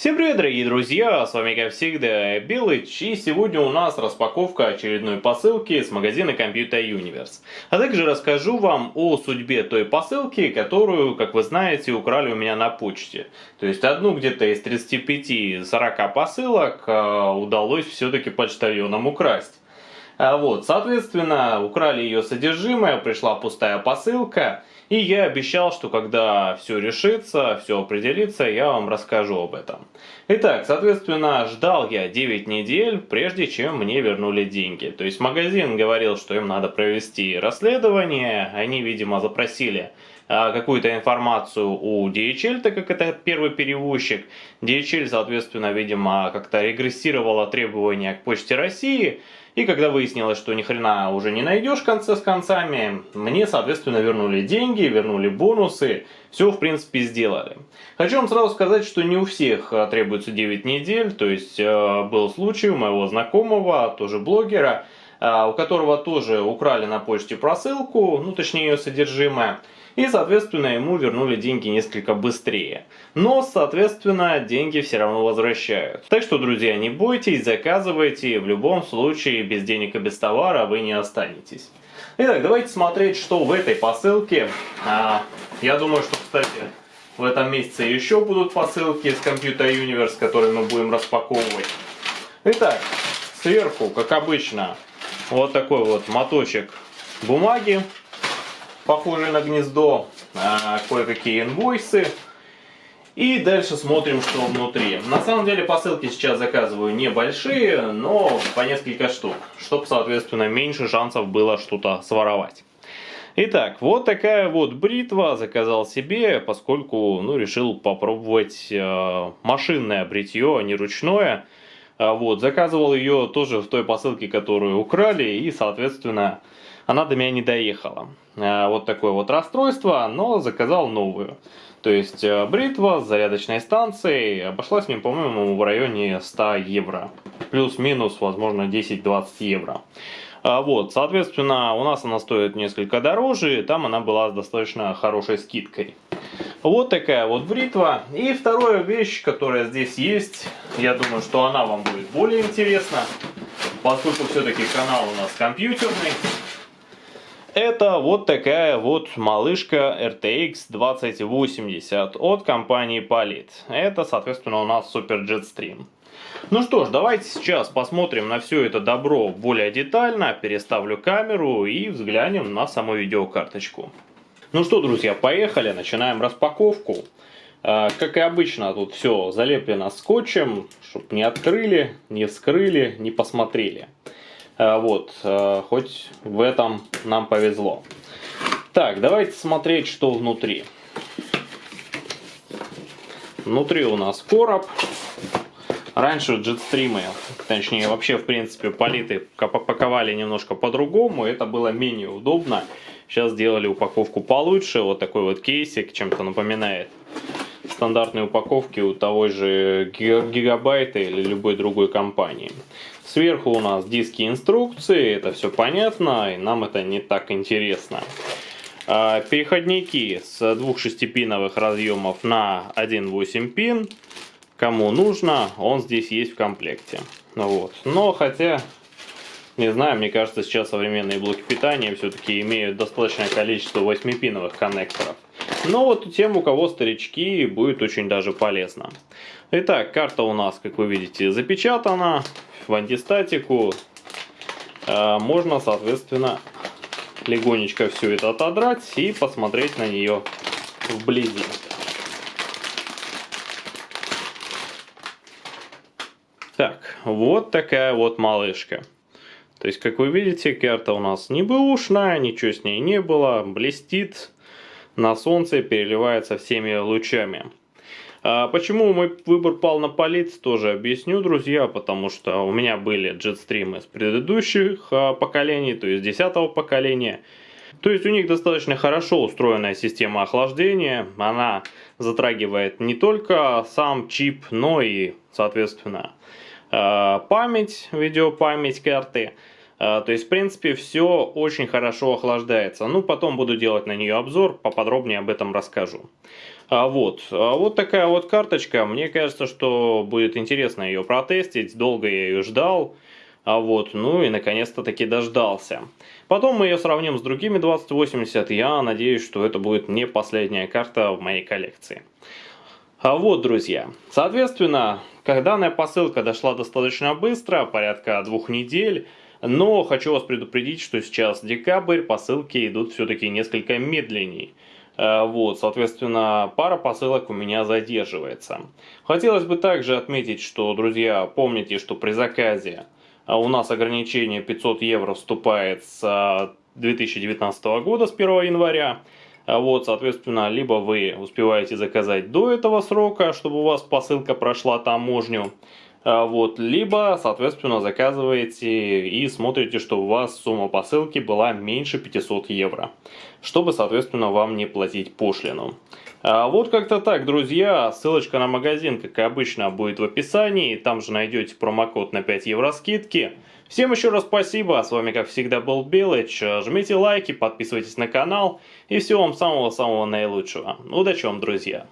Всем привет, дорогие друзья, с вами как всегда Белыч, и сегодня у нас распаковка очередной посылки с магазина Computer Universe. А также расскажу вам о судьбе той посылки, которую, как вы знаете, украли у меня на почте. То есть одну где-то из 35-40 посылок э, удалось все-таки почтальонам украсть. А вот, соответственно, украли ее содержимое, пришла пустая посылка, и я обещал, что когда все решится, все определится, я вам расскажу об этом. Итак, соответственно, ждал я 9 недель, прежде чем мне вернули деньги. То есть магазин говорил, что им надо провести расследование, они, видимо, запросили а, какую-то информацию у DHL, так как это первый перевозчик. DHL, соответственно, видимо, как-то регрессировала требования к Почте России, и когда выяснилось, что ни хрена уже не найдешь конце с концами, мне, соответственно, вернули деньги, вернули бонусы, все, в принципе, сделали. Хочу вам сразу сказать, что не у всех э, требуется 9 недель, то есть э, был случай у моего знакомого, тоже блогера, э, у которого тоже украли на почте просылку, ну точнее ее содержимое, и, соответственно, ему вернули деньги несколько быстрее. Но, соответственно, деньги все равно возвращают. Так что, друзья, не бойтесь, заказывайте, в любом случае без денег и без товара вы не останетесь. Итак, давайте смотреть, что в этой посылке. А, я думаю, что, кстати, в этом месяце еще будут посылки с Computer Universe, которые мы будем распаковывать. Итак, сверху, как обычно, вот такой вот моточек бумаги похожие на гнездо, а, кое-какие инвойсы. И дальше смотрим, что внутри. На самом деле посылки сейчас заказываю небольшие, но по несколько штук, чтобы, соответственно, меньше шансов было что-то своровать. Итак, вот такая вот бритва заказал себе, поскольку ну, решил попробовать э, машинное бритье, а не ручное. А, вот, заказывал ее тоже в той посылке, которую украли, и, соответственно, она до меня не доехала. А, вот такое вот расстройство, но заказал новую. То есть э, бритва с зарядочной станцией обошлась мне, по-моему, в районе 100 евро. Плюс-минус, возможно, 10-20 евро. А, вот, соответственно, у нас она стоит несколько дороже, там она была с достаточно хорошей скидкой. Вот такая вот бритва. И вторая вещь, которая здесь есть, я думаю, что она вам будет более интересна, поскольку все-таки канал у нас компьютерный. Это вот такая вот малышка RTX 2080 от компании Polit. Это, соответственно, у нас Super Jetstream. Ну что ж, давайте сейчас посмотрим на все это добро более детально, переставлю камеру и взглянем на саму видеокарточку. Ну что, друзья, поехали, начинаем распаковку. А, как и обычно, тут все залеплено скотчем, чтобы не открыли, не вскрыли, не посмотрели. А, вот, а, хоть в этом нам повезло. Так, давайте смотреть, что внутри. Внутри у нас короб. Раньше джетстримы, точнее вообще в принципе политы паковали немножко по-другому, это было менее удобно. Сейчас сделали упаковку получше, вот такой вот кейсик, чем-то напоминает стандартные упаковки у того же Гигабайта или любой другой компании. Сверху у нас диски инструкции, это все понятно, и нам это не так интересно. А, переходники с двух шестипиновых разъемов на 1.8 пин. Кому нужно, он здесь есть в комплекте. Вот. Но хотя не знаю, мне кажется, сейчас современные блоки питания все-таки имеют достаточное количество 8-пиновых коннекторов. Но вот тем, у кого старички, будет очень даже полезно. Итак, карта у нас, как вы видите, запечатана в антистатику. Э, можно, соответственно, легонечко все это отодрать и посмотреть на нее вблизи. Так, вот такая вот малышка. То есть, как вы видите, карта у нас не бэушная, ничего с ней не было, блестит на солнце, переливается всеми лучами. А почему мой выбор пал на полиц, тоже объясню, друзья, потому что у меня были джетстримы с предыдущих а, поколений, то есть 10 поколения. То есть у них достаточно хорошо устроенная система охлаждения, она затрагивает не только сам чип, но и, соответственно, а, память, видеопамять карты. То есть, в принципе, все очень хорошо охлаждается. Ну, потом буду делать на нее обзор, поподробнее об этом расскажу. А вот, а вот такая вот карточка. Мне кажется, что будет интересно ее протестить. Долго я ее ждал. А вот, ну и наконец-то таки дождался. Потом мы ее сравним с другими 2080. Я надеюсь, что это будет не последняя карта в моей коллекции. А вот, друзья, соответственно, данная посылка дошла достаточно быстро, порядка двух недель, но хочу вас предупредить, что сейчас декабрь, посылки идут все-таки несколько медленнее. Э, вот, соответственно, пара посылок у меня задерживается. Хотелось бы также отметить, что, друзья, помните, что при заказе а, у нас ограничение 500 евро вступает с 2019 года, с 1 января. Вот, соответственно, либо вы успеваете заказать до этого срока, чтобы у вас посылка прошла таможню, вот, либо, соответственно, заказываете и смотрите, что у вас сумма посылки была меньше 500 евро, чтобы, соответственно, вам не платить пошлину. А вот как-то так, друзья. Ссылочка на магазин, как обычно, будет в описании. Там же найдете промокод на 5 евро скидки. Всем еще раз спасибо. С вами, как всегда, был Белыч. Жмите лайки, подписывайтесь на канал. И всего вам самого-самого наилучшего. Удачи вам, друзья.